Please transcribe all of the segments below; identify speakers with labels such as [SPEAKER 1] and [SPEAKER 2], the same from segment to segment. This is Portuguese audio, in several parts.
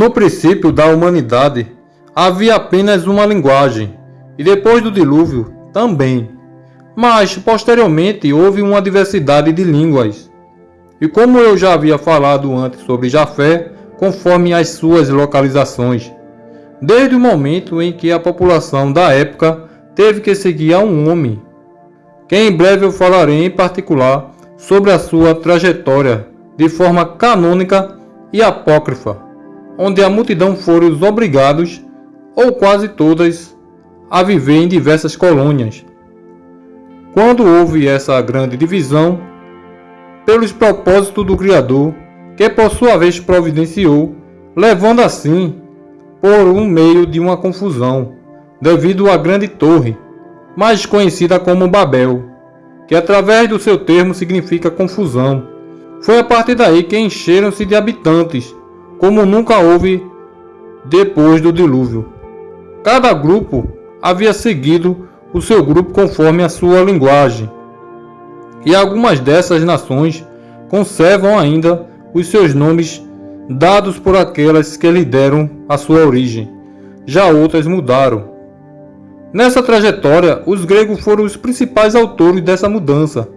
[SPEAKER 1] No princípio da humanidade, havia apenas uma linguagem, e depois do dilúvio, também. Mas, posteriormente, houve uma diversidade de línguas. E como eu já havia falado antes sobre Jafé, conforme as suas localizações, desde o momento em que a população da época teve que seguir a um homem, que em breve eu falarei em particular sobre a sua trajetória de forma canônica e apócrifa, onde a multidão foram os obrigados, ou quase todas, a viver em diversas colônias. Quando houve essa grande divisão, pelos propósitos do Criador, que por sua vez providenciou, levando assim por um meio de uma confusão, devido à grande torre, mais conhecida como Babel, que através do seu termo significa confusão. Foi a partir daí que encheram-se de habitantes, como nunca houve depois do dilúvio. Cada grupo havia seguido o seu grupo conforme a sua linguagem, e algumas dessas nações conservam ainda os seus nomes dados por aquelas que lhe deram a sua origem. Já outras mudaram. Nessa trajetória, os gregos foram os principais autores dessa mudança,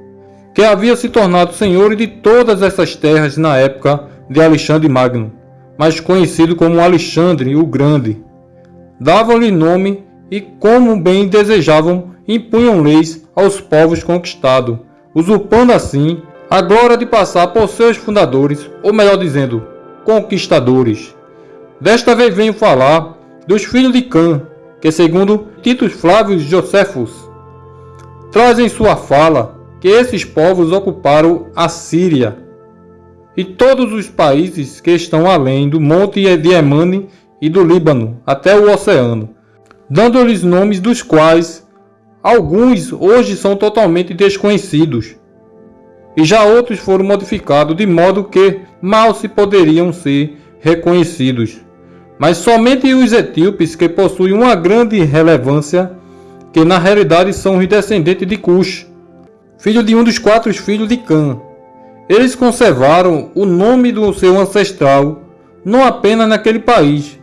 [SPEAKER 1] que havia se tornado senhor de todas essas terras na época de Alexandre Magno, mais conhecido como Alexandre o Grande. Davam-lhe nome e, como bem desejavam, impunham leis aos povos conquistados, usurpando assim a glória de passar por seus fundadores, ou melhor dizendo, conquistadores. Desta vez venho falar dos filhos de Cã, que segundo Titus Flávio Josephus, traz em sua fala que esses povos ocuparam a Síria e todos os países que estão além do Monte de Emane e do Líbano até o oceano, dando-lhes nomes dos quais alguns hoje são totalmente desconhecidos e já outros foram modificados de modo que mal se poderiam ser reconhecidos. Mas somente os etíopes que possuem uma grande relevância, que na realidade são os descendentes de Cush, filho de um dos quatro filhos de Cã. Eles conservaram o nome do seu ancestral não apenas naquele país,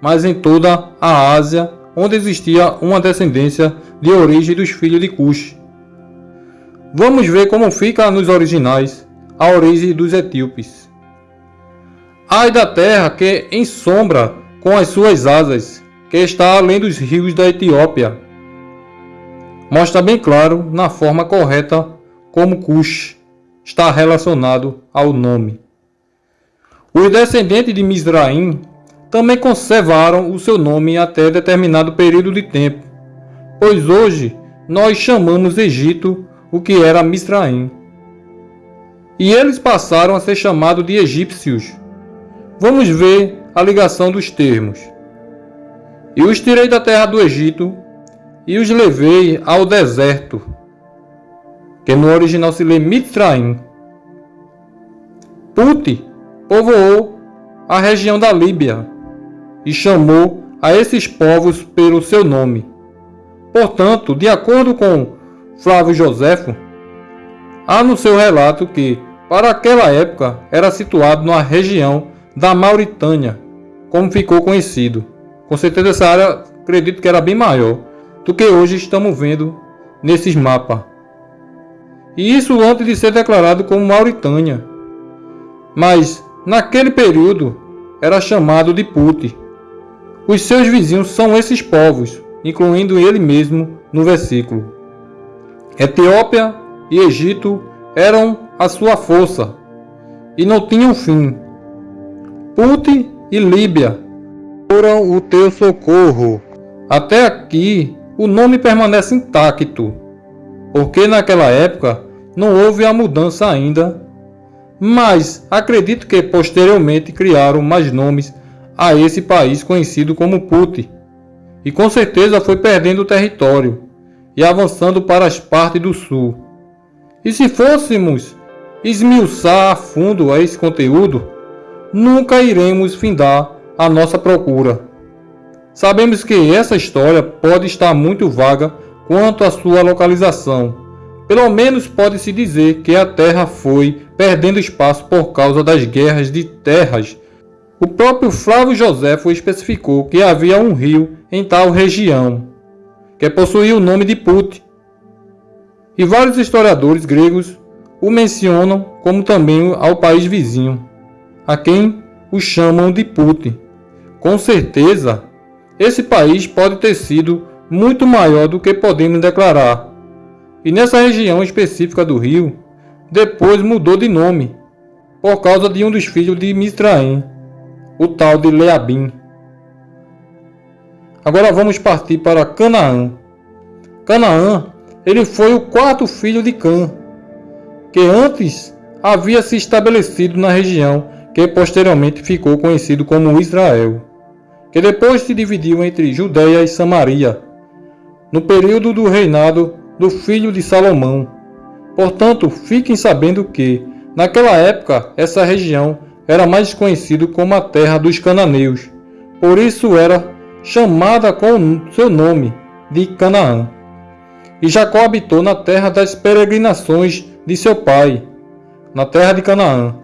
[SPEAKER 1] mas em toda a Ásia, onde existia uma descendência de origem dos filhos de Cush. Vamos ver como fica nos originais a origem dos etíopes. Ai da terra que ensombra com as suas asas, que está além dos rios da Etiópia. Mostra bem claro, na forma correta, como Cush está relacionado ao nome. Os descendentes de Misraim também conservaram o seu nome até determinado período de tempo, pois hoje nós chamamos Egito o que era Misraim. E eles passaram a ser chamados de egípcios. Vamos ver a ligação dos termos. E os tirei da terra do Egito e os levei ao deserto, que no original se lê Mitraim. Puti povoou a região da Líbia e chamou a esses povos pelo seu nome. Portanto, de acordo com Flávio Joséfo, há no seu relato que, para aquela época, era situado na região da Mauritânia, como ficou conhecido. Com certeza essa área, acredito que era bem maior do que hoje estamos vendo nesses mapas. E isso antes de ser declarado como Mauritânia. Mas, naquele período, era chamado de Puti. Os seus vizinhos são esses povos, incluindo ele mesmo no versículo. Etiópia e Egito eram a sua força e não tinham fim. Puti e Líbia foram o teu socorro. Até aqui o nome permanece intacto, porque naquela época não houve a mudança ainda, mas acredito que posteriormente criaram mais nomes a esse país conhecido como Puti, e com certeza foi perdendo território e avançando para as partes do sul. E se fôssemos esmiuçar a fundo esse conteúdo, nunca iremos findar a nossa procura. Sabemos que essa história pode estar muito vaga quanto à sua localização. Pelo menos pode-se dizer que a Terra foi perdendo espaço por causa das guerras de terras O próprio Flávio Joséfo especificou que havia um rio em tal região, que possuía o nome de Put. E vários historiadores gregos o mencionam como também ao país vizinho, a quem o chamam de Put. Com certeza, esse país pode ter sido muito maior do que podemos declarar. E nessa região específica do rio, depois mudou de nome, por causa de um dos filhos de Misraim, o tal de Leabim. Agora vamos partir para Canaã. Canaã, ele foi o quarto filho de Cã, que antes havia se estabelecido na região que posteriormente ficou conhecido como Israel, que depois se dividiu entre Judéia e Samaria, no período do reinado do filho de Salomão. Portanto, fiquem sabendo que, naquela época, essa região era mais conhecido como a terra dos cananeus. Por isso era chamada com seu nome de Canaã. E Jacó habitou na terra das peregrinações de seu pai, na terra de Canaã.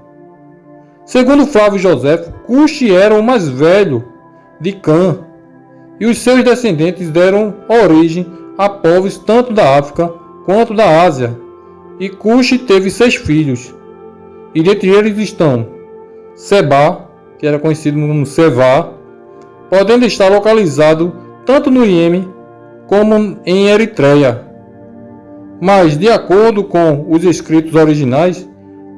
[SPEAKER 1] Segundo Flávio José, Cuxi era o mais velho de Cã, e os seus descendentes deram origem a povos tanto da África quanto da Ásia. E Cuxi teve seis filhos, e dentre eles estão Seba, que era conhecido como Sevá, podendo estar localizado tanto no Iêmen como em Eritreia. Mas, de acordo com os escritos originais,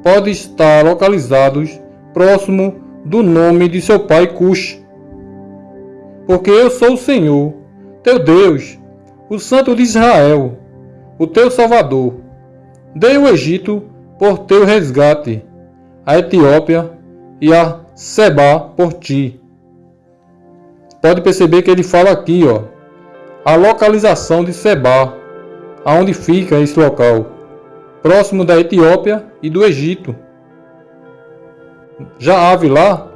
[SPEAKER 1] pode estar localizados próximo do nome de seu pai Cush. Porque eu sou o Senhor, teu Deus, o Santo de Israel, o teu Salvador. Dei o Egito por teu resgate, a Etiópia e a Seba por ti. Pode perceber que ele fala aqui, ó, a localização de Seba, aonde fica esse local, próximo da Etiópia e do Egito. Já há lá,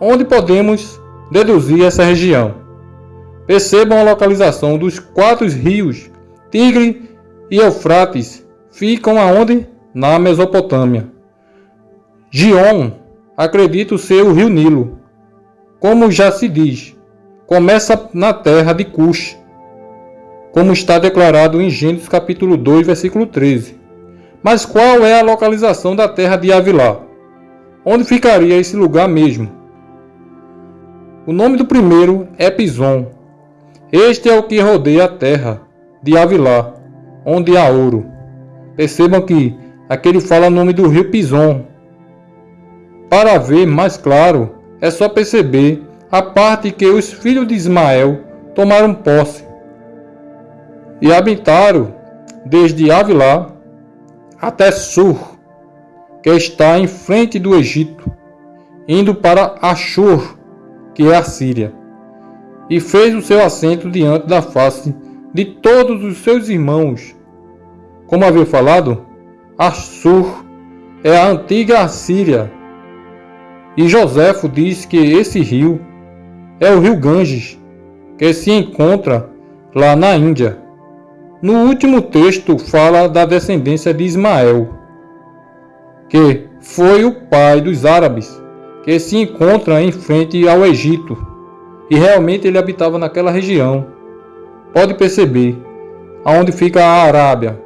[SPEAKER 1] onde podemos deduzir essa região. Percebam a localização dos quatro rios, Tigre e Eufrates, ficam aonde? Na Mesopotâmia. Gion acredito ser o rio Nilo. Como já se diz, começa na terra de Cush, como está declarado em Gênesis capítulo 2, versículo 13. Mas qual é a localização da terra de Avilá? Onde ficaria esse lugar mesmo? O nome do primeiro é Pison. Este é o que rodeia a terra de Avilá, onde há ouro. Percebam que aqui ele fala o nome do rio Pison, para ver mais claro, é só perceber a parte que os filhos de Ismael tomaram posse. E habitaram desde Avilá até Sur, que está em frente do Egito, indo para Ashur, que é a Síria, e fez o seu assento diante da face de todos os seus irmãos. Como havia falado, Ashur é a antiga Assíria e Joséfo diz que esse rio é o rio Ganges, que se encontra lá na Índia. No último texto fala da descendência de Ismael, que foi o pai dos árabes, que se encontra em frente ao Egito, e realmente ele habitava naquela região. Pode perceber, aonde fica a Arábia.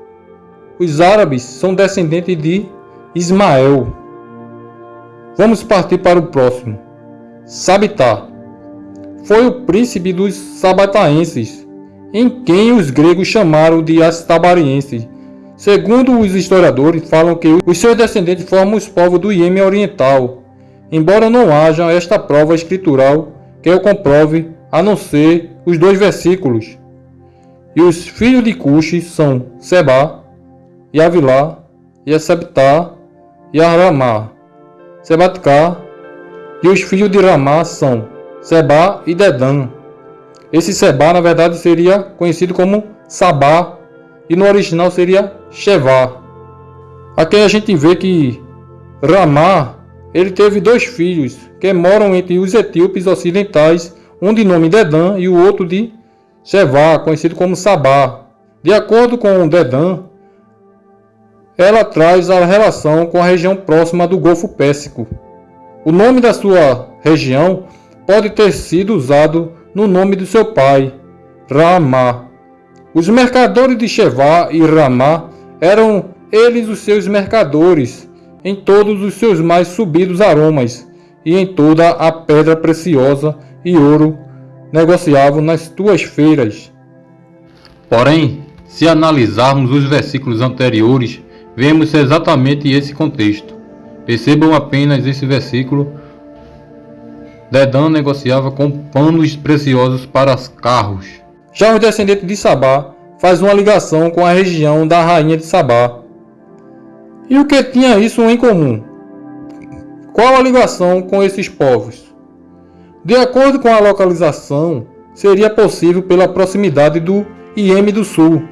[SPEAKER 1] Os árabes são descendentes de Ismael. Vamos partir para o próximo. Sabitá foi o príncipe dos sabataenses, em quem os gregos chamaram de astabarienses. Segundo os historiadores, falam que os seus descendentes formam os povos do Iêmen Oriental, embora não haja esta prova escritural que o comprove, a não ser os dois versículos. E os filhos de Cuxi são Seba, e Avilá, e Sabitá, e Aramá. Sebatká, e os filhos de Ramá são Seba e Dedã. Esse Seba, na verdade, seria conhecido como Sabá, e no original seria Shevá. Aqui a gente vê que Ramá, ele teve dois filhos, que moram entre os etíopes ocidentais, um de nome Dedã e o outro de Shevá, conhecido como Sabá. De acordo com Dedã, ela traz a relação com a região próxima do Golfo Pérsico, O nome da sua região pode ter sido usado no nome do seu pai, Ramá. Os mercadores de Shevá e Ramá eram eles os seus mercadores em todos os seus mais subidos aromas e em toda a pedra preciosa e ouro negociavam nas tuas feiras.
[SPEAKER 2] Porém, se analisarmos os versículos anteriores, vemos exatamente esse contexto. Percebam apenas esse versículo. Dedã negociava com panos preciosos para carros.
[SPEAKER 1] Já os descendentes de Sabá faz uma ligação com a região da rainha de Sabá. E o que tinha isso em comum? Qual a ligação com esses povos? De acordo com a localização, seria possível pela proximidade do Iêmen do Sul,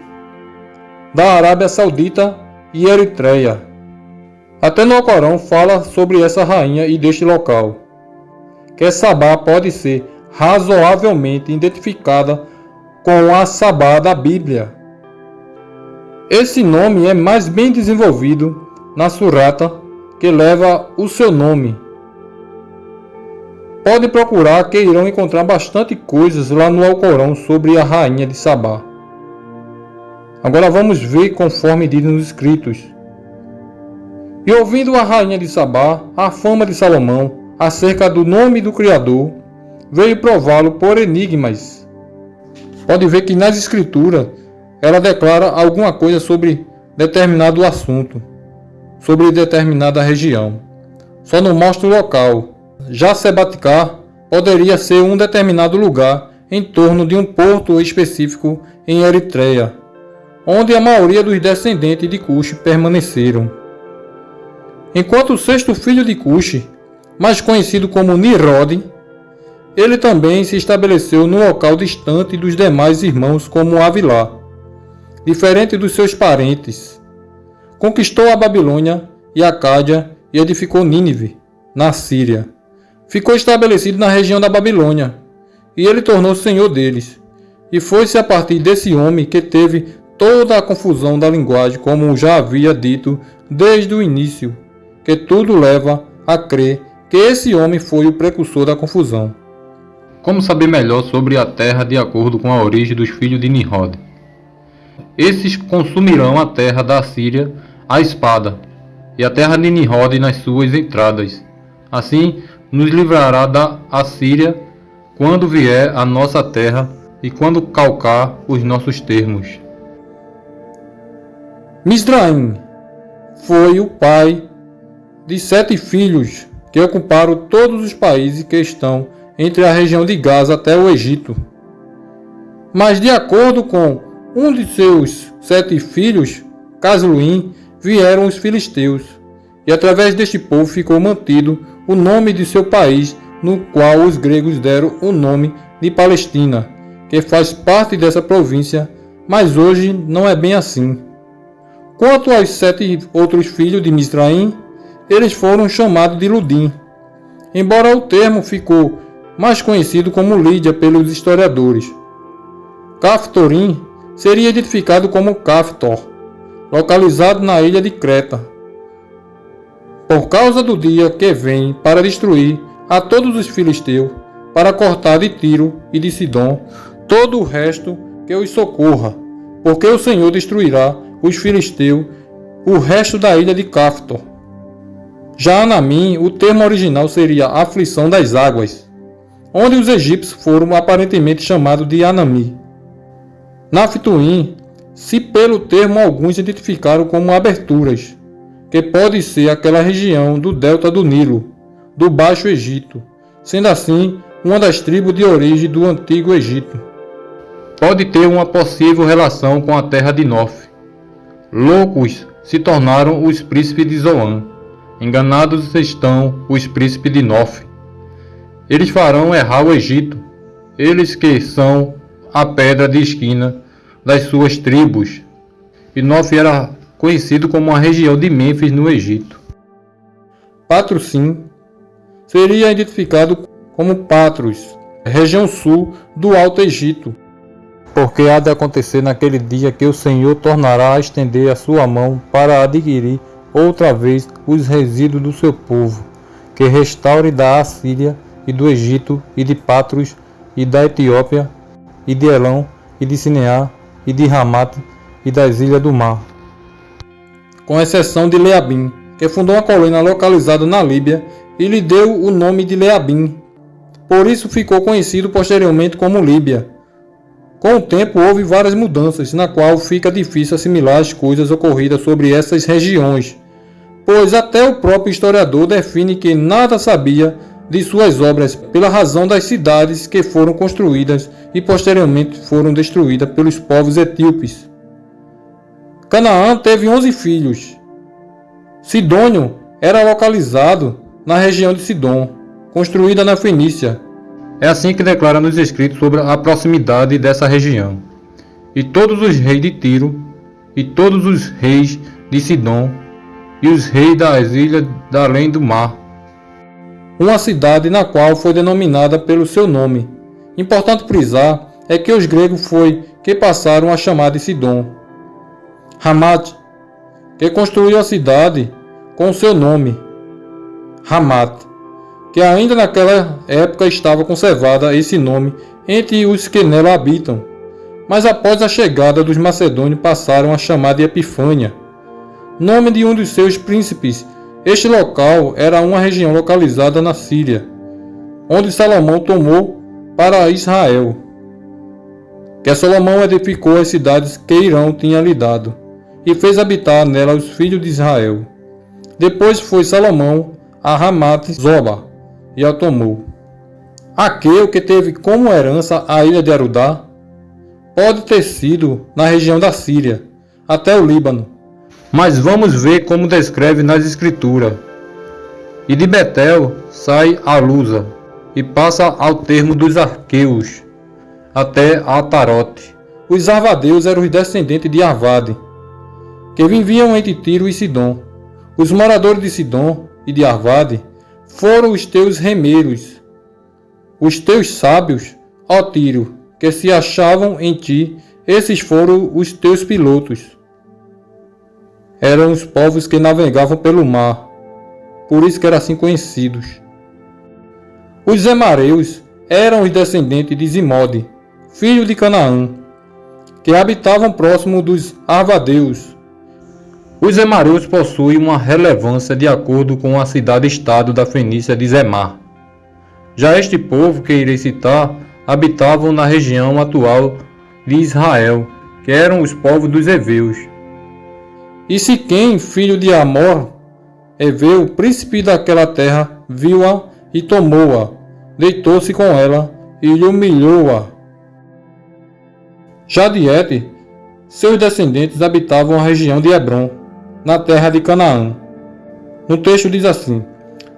[SPEAKER 1] da Arábia Saudita e Eritreia. Até no Alcorão fala sobre essa rainha e deste local, que Sabá pode ser razoavelmente identificada com a Sabá da Bíblia. Esse nome é mais bem desenvolvido na surata que leva o seu nome. Pode procurar que irão encontrar bastante coisas lá no Alcorão sobre a rainha de Sabá. Agora vamos ver conforme diz nos escritos. E ouvindo a rainha de Sabá a fama de Salomão acerca do nome do Criador, veio prová-lo por enigmas. Pode ver que nas escrituras ela declara alguma coisa sobre determinado assunto, sobre determinada região. Só não mostra o local. Já Sebaticá poderia ser um determinado lugar em torno de um porto específico em Eritreia, onde a maioria dos descendentes de Cush permaneceram. Enquanto o sexto filho de Cush, mais conhecido como Nirod, ele também se estabeleceu no local distante dos demais irmãos como Avilá, diferente dos seus parentes. Conquistou a Babilônia e a Cádia e edificou Nínive, na Síria. Ficou estabelecido na região da Babilônia, e ele tornou senhor deles. E foi-se a partir desse homem que teve toda a confusão da linguagem, como já havia dito desde o início, que tudo leva a crer que esse homem foi o precursor da confusão.
[SPEAKER 2] Como saber melhor sobre a terra de acordo com a origem dos filhos de Nimrod? Esses consumirão a terra da Síria à espada, e a terra de Nimrod nas suas entradas. Assim nos livrará da Assíria quando vier a nossa terra e quando calcar os nossos termos.
[SPEAKER 1] Misraim foi o pai de sete filhos que ocuparam todos os países que estão entre a região de Gaza até o Egito. Mas de acordo com um de seus sete filhos, Casluim, vieram os filisteus, e através deste povo ficou mantido o nome de seu país, no qual os gregos deram o nome de Palestina, que faz parte dessa província, mas hoje não é bem assim. Quanto aos sete outros filhos de Misraim, eles foram chamados de Ludim, embora o termo ficou mais conhecido como Lídia pelos historiadores. Caftorim seria identificado como Caftor, localizado na ilha de Creta. Por causa do dia que vem para destruir a todos os filisteus, para cortar de Tiro e de Sidom todo o resto que os socorra, porque o Senhor destruirá os filisteus, o resto da ilha de Caftor. Já Anamim, o termo original seria aflição das águas, onde os egípcios foram aparentemente chamados de Anami. Naftuim, se pelo termo alguns identificaram como aberturas, que pode ser aquela região do delta do Nilo, do Baixo Egito, sendo assim uma das tribos de origem do Antigo Egito.
[SPEAKER 2] Pode ter uma possível relação com a terra de Nof, Loucos se tornaram os príncipes de Zoan. Enganados estão os príncipes de Nof. Eles farão errar o Egito, eles que são a pedra de esquina das suas tribos. E Nof era conhecido como a região de Mênfis no Egito.
[SPEAKER 1] Patrocim seria identificado como Patros, região sul do Alto Egito porque há de acontecer naquele dia que o Senhor tornará a estender a sua mão para adquirir outra vez os resíduos do seu povo, que restaure da Assíria e do Egito e de Patros e da Etiópia e de Elão e de Sineá e de Ramate e das ilhas do mar. Com exceção de Leabim, que fundou uma colônia localizada na Líbia e lhe deu o nome de Leabim. Por isso ficou conhecido posteriormente como Líbia. Com o tempo houve várias mudanças, na qual fica difícil assimilar as coisas ocorridas sobre essas regiões, pois até o próprio historiador define que nada sabia de suas obras pela razão das cidades que foram construídas e posteriormente foram destruídas pelos povos etíopes. Canaã teve 11 filhos. Sidônio era localizado na região de Sidom, construída na Fenícia.
[SPEAKER 2] É assim que declara nos escritos sobre a proximidade dessa região. E todos os reis de Tiro, e todos os reis de Sidom, e os reis das ilhas da além do mar.
[SPEAKER 1] Uma cidade na qual foi denominada pelo seu nome. Importante frisar é que os gregos foi que passaram a chamar de Sidom. Hamat, que construiu a cidade com seu nome, Hamat, que ainda naquela época estava conservada esse nome entre os que nela habitam, mas após a chegada dos macedônios passaram a chamar de Epifânia, nome de um dos seus príncipes. Este local era uma região localizada na Síria, onde Salomão tomou para Israel. Que Salomão edificou as cidades que Irão tinha lhe dado, e fez habitar nela os filhos de Israel. Depois foi Salomão a Ramat Zoba e a tomou. Aquele que teve como herança a ilha de Arudá pode ter sido na região da Síria, até o Líbano,
[SPEAKER 2] mas vamos ver como descreve nas escrituras. E de Betel sai a Lusa e passa ao termo dos arqueus, até Atarote.
[SPEAKER 1] Os arvadeus eram os descendentes de Arvade, que viviam entre Tiro e Sidom. Os moradores de Sidom e de Arvade foram os teus remeiros, os teus sábios, ó Tiro, que se achavam em ti, esses foram os teus pilotos eram os povos que navegavam pelo mar, por isso que eram assim conhecidos. Os Zemareus eram os descendentes de Zimode, filho de Canaã, que habitavam próximo dos Arvadeus.
[SPEAKER 2] Os Zemareus possuem uma relevância de acordo com a cidade-estado da Fenícia de Zemar. Já este povo que irei citar habitavam na região atual de Israel, que eram os povos dos Eveus.
[SPEAKER 1] E Siquém, filho de Amor, Eveu, príncipe daquela terra, viu-a e tomou-a, deitou-se com ela e humilhou-a. Já Diete, seus descendentes habitavam a região de Hebron, na terra de Canaã. No texto diz assim: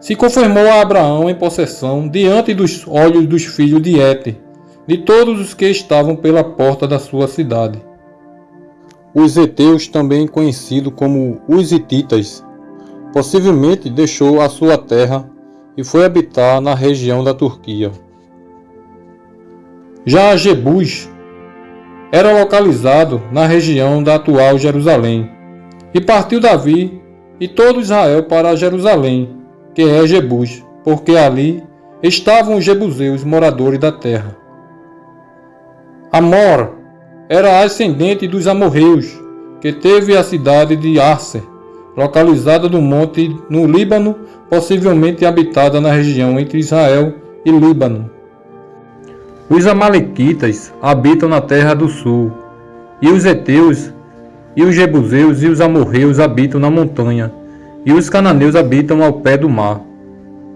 [SPEAKER 1] Se confirmou a Abraão em possessão diante dos olhos dos filhos de Ete, de todos os que estavam pela porta da sua cidade os Eteus, também conhecido como os Hititas, possivelmente deixou a sua terra e foi habitar na região da Turquia. Já Jebus era localizado na região da atual Jerusalém, e partiu Davi e todo Israel para Jerusalém, que é Jebus, porque ali estavam os jebuseus moradores da terra. Amor era ascendente dos amorreus, que teve a cidade de Arser, localizada no monte no Líbano, possivelmente habitada na região entre Israel e Líbano.
[SPEAKER 2] Os amalequitas habitam na terra do sul, e os heteus, e os jebuseus e os amorreus habitam na montanha, e os cananeus habitam ao pé do mar,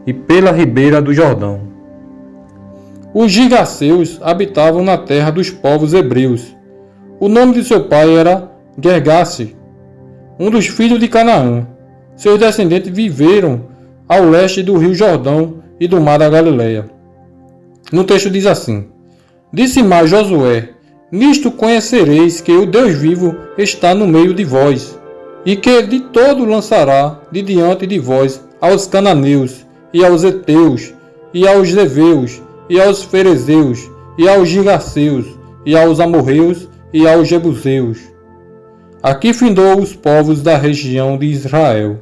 [SPEAKER 2] e pela ribeira do Jordão.
[SPEAKER 1] Os gigaceus habitavam na terra dos povos hebreus, o nome de seu pai era Gergasse, um dos filhos de Canaã. Seus descendentes viveram ao leste do rio Jordão e do mar da Galileia. No texto diz assim: Disse mais Josué: Nisto conhecereis que o Deus vivo está no meio de vós, e que de todo lançará de diante de vós aos cananeus, e aos heteus, e aos leveus, e aos ferezeus, e aos gigaceus, e aos amorreus, e aos jebuseus. Aqui findou os povos da região de Israel.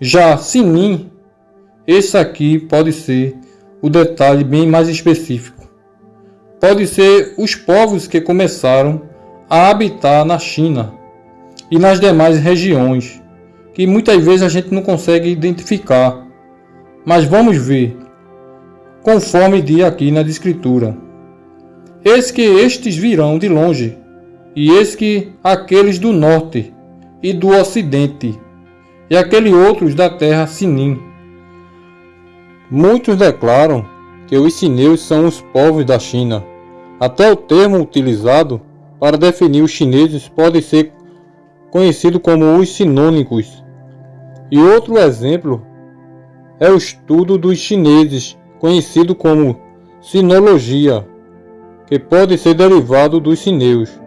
[SPEAKER 1] Já Sinim esse aqui pode ser o detalhe bem mais específico. Pode ser os povos que começaram a habitar na China e nas demais regiões, que muitas vezes a gente não consegue identificar. Mas vamos ver, conforme diz aqui na escritura. Eis que estes virão de longe, e eis que aqueles do norte e do ocidente, e aqueles outros da terra Sinim. Muitos declaram que os sineus são os povos da China. Até o termo utilizado para definir os chineses pode ser conhecido como os sinônicos. E outro exemplo é o estudo dos chineses, conhecido como sinologia, que pode ser derivado dos sineus.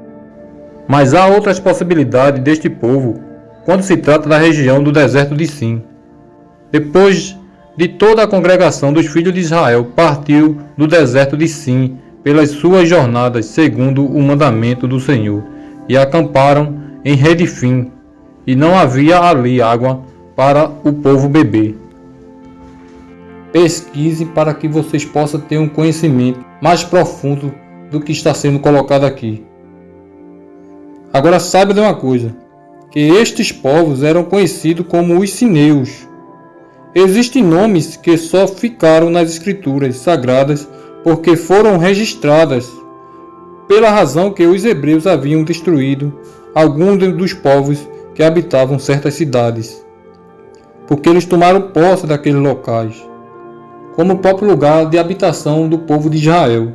[SPEAKER 1] Mas há outras possibilidades deste povo quando se trata da região do deserto de Sim. Depois de toda a congregação dos filhos de Israel partiu do deserto de Sim pelas suas jornadas segundo o mandamento do Senhor e acamparam em Redifim e não havia ali água para o povo beber. Pesquise para que vocês possam ter um conhecimento mais profundo do que está sendo colocado aqui. Agora saiba de uma coisa, que estes povos eram conhecidos como os sineus. Existem nomes que só ficaram nas escrituras sagradas porque foram registradas, pela razão que os hebreus haviam destruído alguns dos povos que habitavam certas cidades, porque eles tomaram posse daqueles locais, como o próprio lugar de habitação do povo de Israel,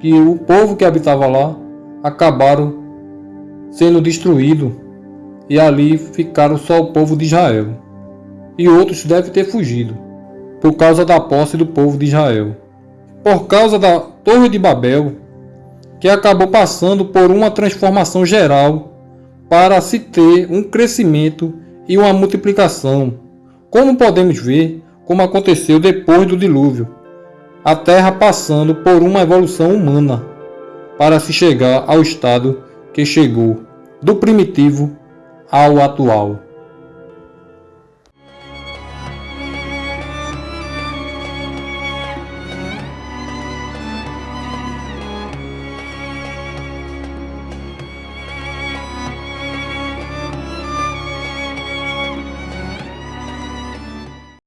[SPEAKER 1] que o povo que habitava lá acabaram sendo destruído e ali ficaram só o povo de Israel. E outros devem ter fugido por causa da posse do povo de Israel. Por causa da Torre de Babel, que acabou passando por uma transformação geral para se ter um crescimento e uma multiplicação, como podemos ver como aconteceu depois do dilúvio, a Terra passando por uma evolução humana para se chegar ao estado que chegou, do primitivo ao atual.